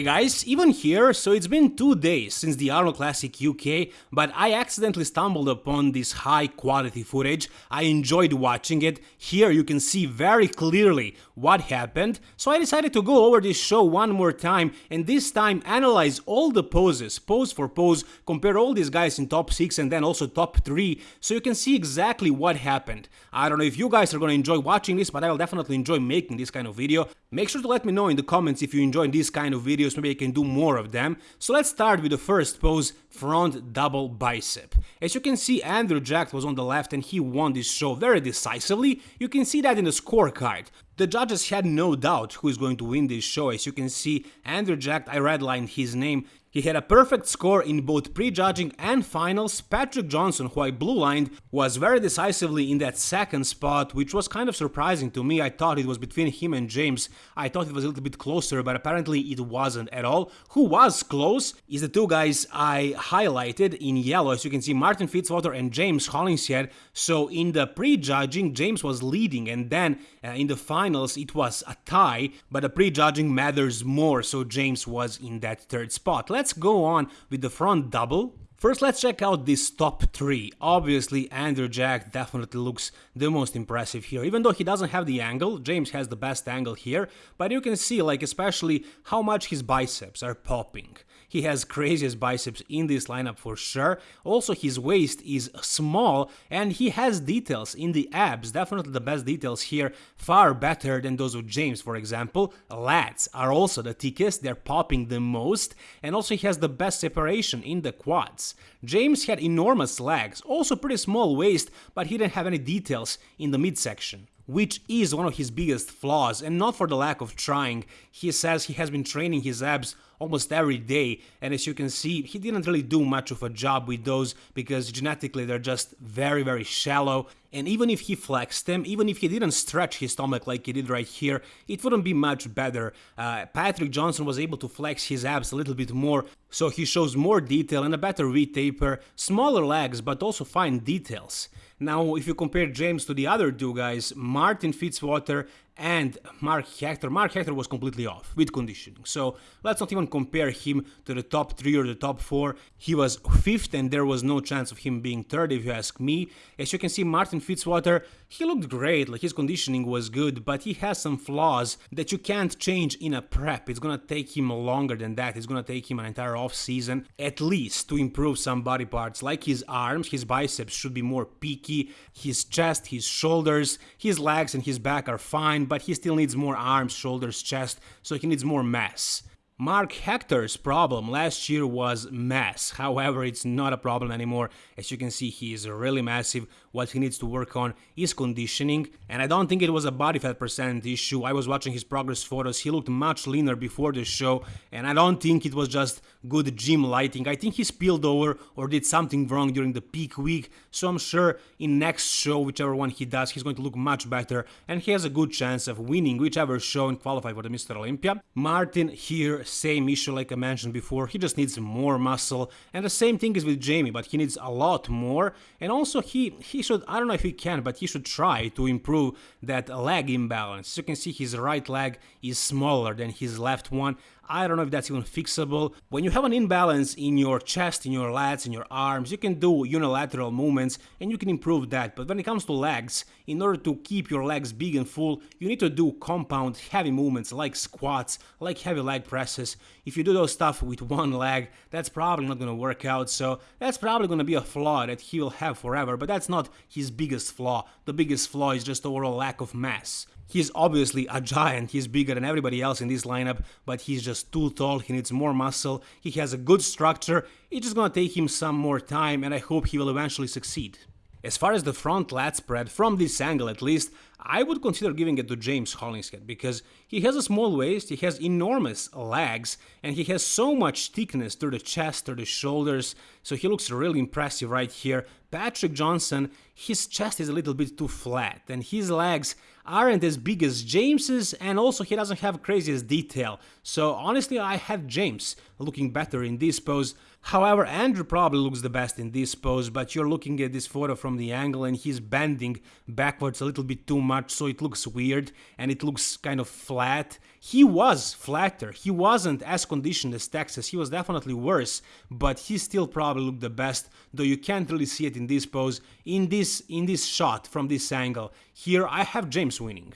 Hey guys, even here, so it's been two days since the Arnold Classic UK, but I accidentally stumbled upon this high quality footage, I enjoyed watching it, here you can see very clearly what happened, so I decided to go over this show one more time and this time analyze all the poses, pose for pose, compare all these guys in top 6 and then also top 3, so you can see exactly what happened. I don't know if you guys are gonna enjoy watching this, but I will definitely enjoy making this kind of video. Make sure to let me know in the comments if you enjoy this kind of video videos, maybe I can do more of them. So let's start with the first pose, front double bicep. As you can see, Andrew Jack was on the left and he won this show very decisively. You can see that in the scorecard. The judges had no doubt who is going to win this show. As you can see, Andrew Jack, I redlined his name, he had a perfect score in both prejudging and finals. Patrick Johnson, who I blue lined, was very decisively in that second spot, which was kind of surprising to me. I thought it was between him and James. I thought it was a little bit closer, but apparently it wasn't at all. Who was close is the two guys I highlighted in yellow. As you can see, Martin Fitzwater and James Hollingshead. So in the prejudging, James was leading, and then uh, in the finals, it was a tie, but the prejudging matters more, so James was in that third spot let's go on with the front double. First, let's check out this top 3. Obviously, Andrew Jack definitely looks the most impressive here. Even though he doesn't have the angle, James has the best angle here, but you can see, like, especially how much his biceps are popping. He has craziest biceps in this lineup for sure. Also, his waist is small and he has details in the abs, definitely the best details here, far better than those of James, for example. Lats are also the thickest, they're popping the most, and also he has the best separation in the quads. James had enormous legs, also pretty small waist, but he didn't have any details in the midsection which is one of his biggest flaws, and not for the lack of trying. He says he has been training his abs almost every day, and as you can see, he didn't really do much of a job with those because genetically they're just very, very shallow. And even if he flexed them, even if he didn't stretch his stomach like he did right here, it wouldn't be much better. Uh, Patrick Johnson was able to flex his abs a little bit more, so he shows more detail and a better V-taper, smaller legs, but also fine details. Now, if you compare James to the other two guys, Martin Fitzwater and Mark Hector. Mark Hector was completely off with conditioning, so let's not even compare him to the top three or the top four. He was fifth, and there was no chance of him being third, if you ask me. As you can see, Martin Fitzwater, he looked great, like his conditioning was good, but he has some flaws that you can't change in a prep. It's gonna take him longer than that. It's gonna take him an entire off season, at least, to improve some body parts, like his arms. His biceps should be more peaky. His chest, his shoulders, his legs, and his back are fine but he still needs more arms, shoulders, chest, so he needs more mass. Mark Hector's problem last year was mass, however it's not a problem anymore, as you can see he is really massive, what he needs to work on is conditioning, and I don't think it was a body fat percent issue, I was watching his progress photos, he looked much leaner before the show, and I don't think it was just good gym lighting, I think he spilled over or did something wrong during the peak week, so I'm sure in next show, whichever one he does, he's going to look much better, and he has a good chance of winning whichever show and qualify for the Mr. Olympia. Martin here same issue like I mentioned before, he just needs more muscle, and the same thing is with Jamie, but he needs a lot more, and also he, he should, I don't know if he can, but he should try to improve that leg imbalance. You can see, his right leg is smaller than his left one, I don't know if that's even fixable. When you have an imbalance in your chest, in your lats, in your arms, you can do unilateral movements and you can improve that. But when it comes to legs, in order to keep your legs big and full, you need to do compound heavy movements like squats, like heavy leg presses. If you do those stuff with one leg, that's probably not gonna work out. So that's probably gonna be a flaw that he will have forever, but that's not his biggest flaw. The biggest flaw is just overall lack of mass. He's obviously a giant, he's bigger than everybody else in this lineup, but he's just too tall, he needs more muscle, he has a good structure, it's just gonna take him some more time and I hope he will eventually succeed. As far as the front lat spread, from this angle at least, I would consider giving it to James Hollingshead because he has a small waist, he has enormous legs, and he has so much thickness through the chest, through the shoulders, so he looks really impressive right here. Patrick Johnson, his chest is a little bit too flat, and his legs aren't as big as James's, and also he doesn't have craziest detail. So honestly, I have James looking better in this pose. However, Andrew probably looks the best in this pose, but you're looking at this photo from the angle and he's bending backwards a little bit too much, so it looks weird and it looks kind of flat. He was flatter. He wasn't as conditioned as Texas. He was definitely worse, but he still probably looked the best, though you can't really see it in this pose. In this in this shot from this angle, here I have James winning.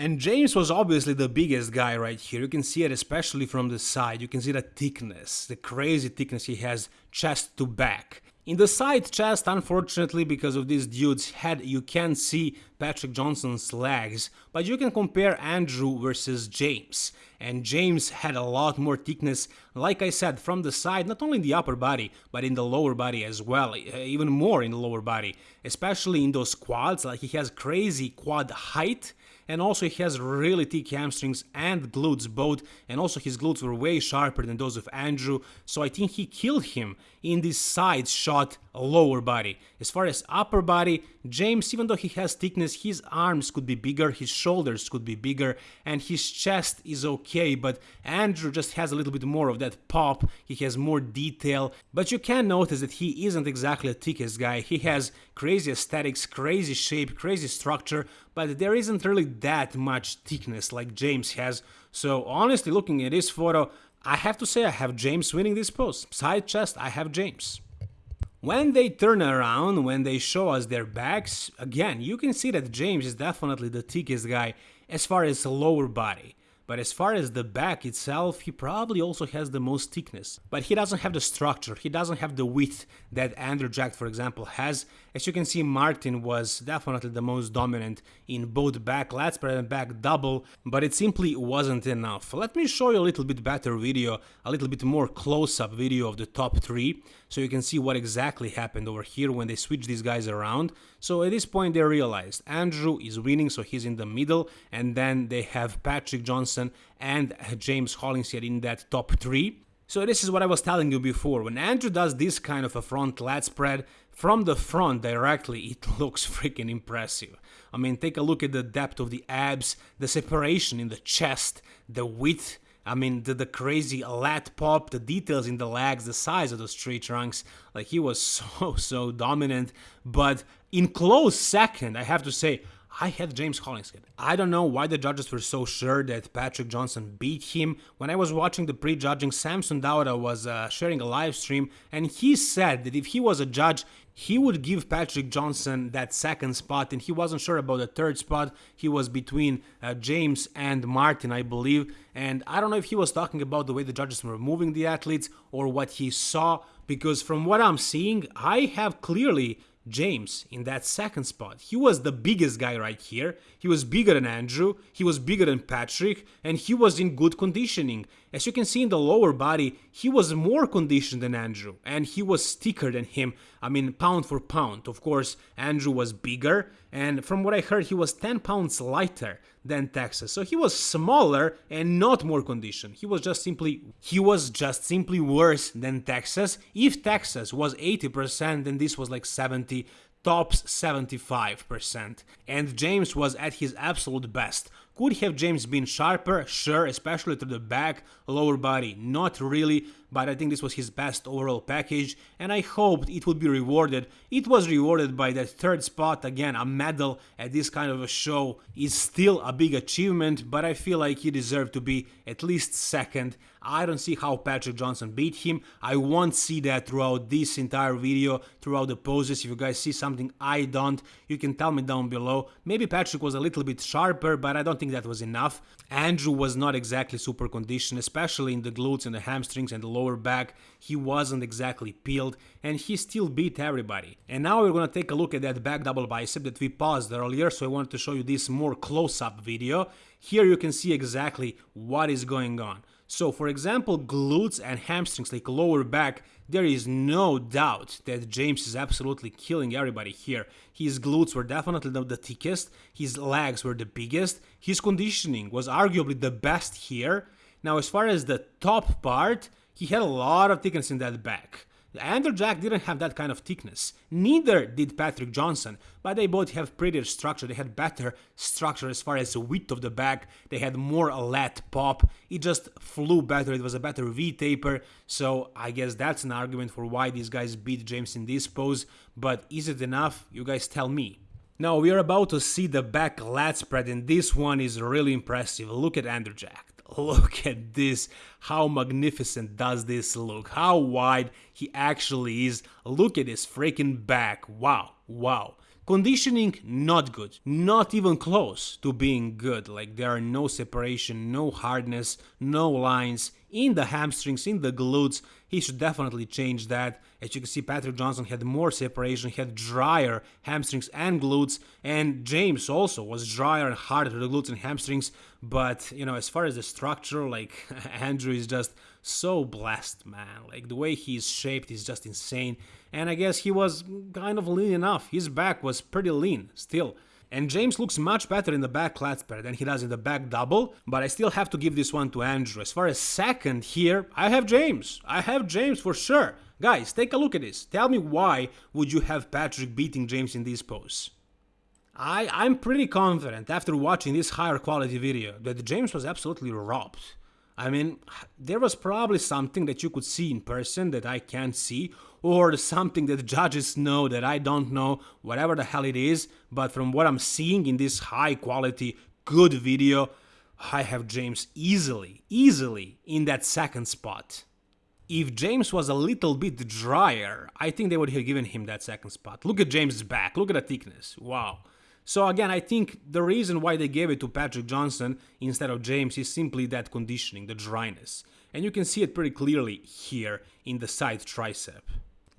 And James was obviously the biggest guy right here. You can see it especially from the side. You can see the thickness, the crazy thickness he has chest to back. In the side chest, unfortunately, because of this dude's head, you can't see Patrick Johnson's legs, but you can compare Andrew versus James. And James had a lot more thickness, like I said, from the side, not only in the upper body, but in the lower body as well, even more in the lower body, especially in those quads, like he has crazy quad height, and also he has really thick hamstrings and glutes both and also his glutes were way sharper than those of Andrew. So I think he killed him in this side shot lower body. As far as upper body, James even though he has thickness his arms could be bigger, his shoulders could be bigger and his chest is okay but Andrew just has a little bit more of that pop, he has more detail. But you can notice that he isn't exactly the thickest guy, he has crazy aesthetics, crazy shape, crazy structure but there isn't really that much thickness like James has. So honestly, looking at this photo, I have to say I have James winning this pose. Side chest, I have James. When they turn around, when they show us their backs, again, you can see that James is definitely the thickest guy as far as lower body. But as far as the back itself, he probably also has the most thickness. But he doesn't have the structure, he doesn't have the width that Andrew Jack, for example, has. As you can see, Martin was definitely the most dominant in both back lat spread and back double, but it simply wasn't enough. Let me show you a little bit better video, a little bit more close-up video of the top three, so you can see what exactly happened over here when they switched these guys around. So at this point they realized Andrew is winning, so he's in the middle, and then they have Patrick Johnson and James Hollingshead in that top three. So this is what I was telling you before, when Andrew does this kind of a front lat spread, from the front directly it looks freaking impressive. I mean take a look at the depth of the abs, the separation in the chest, the width, I mean, the, the crazy lat pop, the details in the legs, the size of those tree trunks, like he was so, so dominant. But in close second, I have to say, I had James Hollingshead. I don't know why the judges were so sure that Patrick Johnson beat him. When I was watching the pre-judging, Samson Dauda was uh, sharing a live stream and he said that if he was a judge, he would give Patrick Johnson that second spot and he wasn't sure about the third spot. He was between uh, James and Martin, I believe. And I don't know if he was talking about the way the judges were moving the athletes or what he saw because from what I'm seeing, I have clearly James in that second spot. He was the biggest guy right here. He was bigger than Andrew, he was bigger than Patrick, and he was in good conditioning. As you can see in the lower body, he was more conditioned than Andrew, and he was thicker than him. I mean, pound for pound. Of course, Andrew was bigger, and from what I heard, he was 10 pounds lighter than Texas. So he was smaller and not more conditioned. He was just simply he was just simply worse than Texas. If Texas was 80%, then this was like 70 tops 75%. And James was at his absolute best. Could have James been sharper? Sure, especially to the back, lower body, not really, but I think this was his best overall package and I hoped it would be rewarded. It was rewarded by that third spot, again a medal at this kind of a show is still a big achievement, but I feel like he deserved to be at least second. I don't see how Patrick Johnson beat him, I won't see that throughout this entire video, throughout the poses, if you guys see something I don't, you can tell me down below. Maybe Patrick was a little bit sharper, but I don't think that was enough. Andrew was not exactly super conditioned, especially in the glutes and the hamstrings and the lower back. He wasn't exactly peeled and he still beat everybody. And now we're gonna take a look at that back double bicep that we paused earlier, so I wanted to show you this more close-up video. Here you can see exactly what is going on. So for example, glutes and hamstrings like lower back, there is no doubt that James is absolutely killing everybody here. His glutes were definitely the thickest, his legs were the biggest, his conditioning was arguably the best here. Now as far as the top part, he had a lot of thickness in that back. Andrew Jack didn't have that kind of thickness, neither did Patrick Johnson, but they both have prettier structure, they had better structure as far as the width of the back, they had more lat pop, it just flew better, it was a better V-taper, so I guess that's an argument for why these guys beat James in this pose, but is it enough? You guys tell me. Now we are about to see the back lat spread and this one is really impressive. Look at Andrew Jack. Look at this. How magnificent does this look? How wide he actually is. Look at his freaking back. Wow. Wow. Conditioning, not good. Not even close to being good. Like there are no separation, no hardness, no lines in the hamstrings, in the glutes. He should definitely change that. As you can see, Patrick Johnson had more separation, had drier hamstrings and glutes, and James also was drier and harder to the glutes and hamstrings. But, you know, as far as the structure, like Andrew is just so blessed, man. Like the way he's shaped is just insane. And I guess he was kind of lean enough. His back was pretty lean still. And James looks much better in the back lat pair than he does in the back double, but I still have to give this one to Andrew. As far as second here, I have James. I have James for sure. Guys, take a look at this. Tell me why would you have Patrick beating James in this pose? I, I'm pretty confident after watching this higher quality video that James was absolutely robbed. I mean, there was probably something that you could see in person that I can't see, or something that judges know that I don't know, whatever the hell it is, but from what I'm seeing in this high quality, good video, I have James easily, easily in that second spot. If James was a little bit drier, I think they would have given him that second spot. Look at James' back, look at the thickness, wow. So again, I think the reason why they gave it to Patrick Johnson instead of James is simply that conditioning, the dryness. And you can see it pretty clearly here in the side tricep.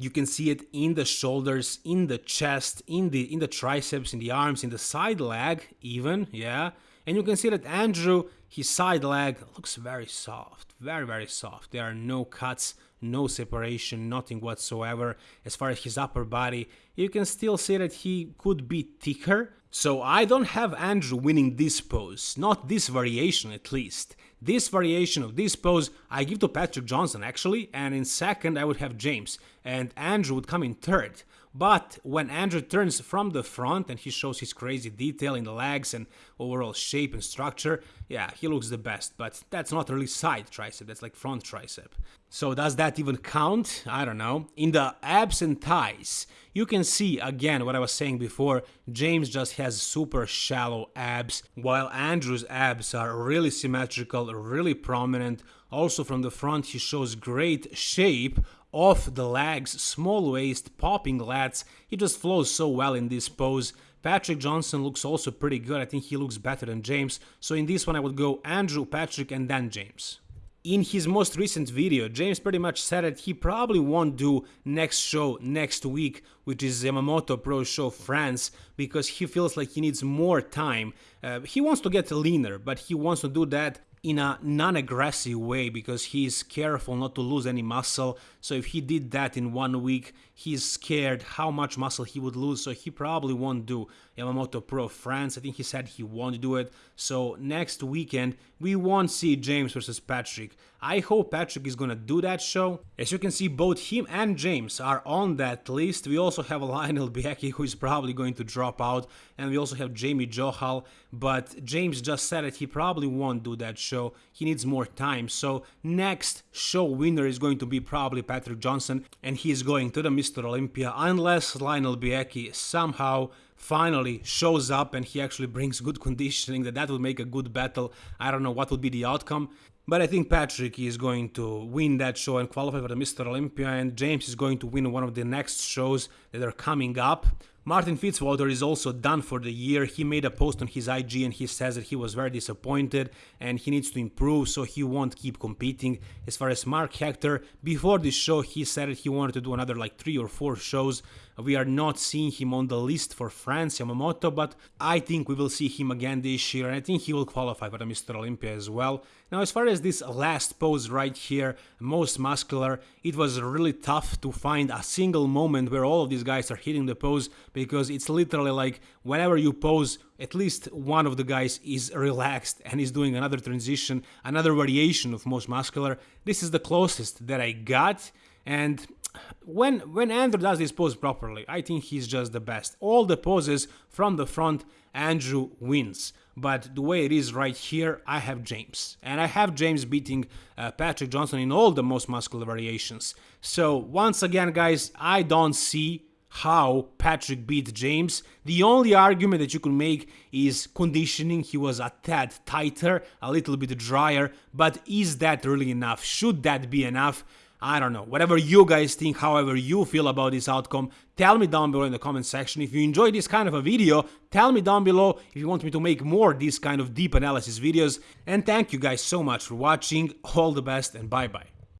You can see it in the shoulders, in the chest, in the in the triceps, in the arms, in the side leg even, yeah. And you can see that Andrew, his side leg looks very soft, very very soft. There are no cuts, no separation, nothing whatsoever. As far as his upper body, you can still see that he could be thicker, so I don't have Andrew winning this pose, not this variation at least. This variation of this pose I give to Patrick Johnson actually, and in second I would have James, and Andrew would come in third. But when Andrew turns from the front and he shows his crazy detail in the legs and overall shape and structure, yeah, he looks the best, but that's not really side tricep, that's like front tricep. So does that even count? I don't know. In the abs and thighs, you can see again what I was saying before, James just has super shallow abs, while Andrew's abs are really symmetrical, really prominent. Also from the front he shows great shape off the legs, small waist, popping lats. He just flows so well in this pose. Patrick Johnson looks also pretty good. I think he looks better than James. So in this one I would go Andrew, Patrick and then James. In his most recent video, James pretty much said that he probably won't do next show next week, which is Yamamoto Pro Show France, because he feels like he needs more time. Uh, he wants to get leaner, but he wants to do that in a non-aggressive way because he's careful not to lose any muscle. So if he did that in one week he's scared how much muscle he would lose so he probably won't do Yamamoto Pro France I think he said he won't do it so next weekend we won't see James versus Patrick I hope Patrick is gonna do that show as you can see both him and James are on that list we also have Lionel Beyeke who is probably going to drop out and we also have Jamie Johal but James just said that he probably won't do that show. He needs more time. So next show winner is going to be probably Patrick Johnson and he's going to the Mr. Olympia unless Lionel Beyeke somehow finally shows up and he actually brings good conditioning that that would make a good battle. I don't know what would be the outcome. But I think Patrick is going to win that show and qualify for the Mr. Olympia, and James is going to win one of the next shows that are coming up. Martin Fitzwater is also done for the year. He made a post on his IG and he says that he was very disappointed and he needs to improve so he won't keep competing. As far as Mark Hector, before this show he said that he wanted to do another like three or four shows. We are not seeing him on the list for France Yamamoto, but I think we will see him again this year and I think he will qualify for the Mr. Olympia as well. Now as far as this last pose right here, most muscular, it was really tough to find a single moment where all of these guys are hitting the pose because it's literally like whenever you pose, at least one of the guys is relaxed and is doing another transition, another variation of most muscular. This is the closest that I got and when when Andrew does this pose properly, I think he's just the best. All the poses from the front, Andrew wins. But the way it is right here, I have James. And I have James beating uh, Patrick Johnson in all the most muscular variations. So once again, guys, I don't see how Patrick beat James. The only argument that you could make is conditioning. He was a tad tighter, a little bit drier, but is that really enough? Should that be enough? I don't know. Whatever you guys think, however you feel about this outcome, tell me down below in the comment section. If you enjoyed this kind of a video, tell me down below if you want me to make more these kind of deep analysis videos. And thank you guys so much for watching. All the best and bye bye.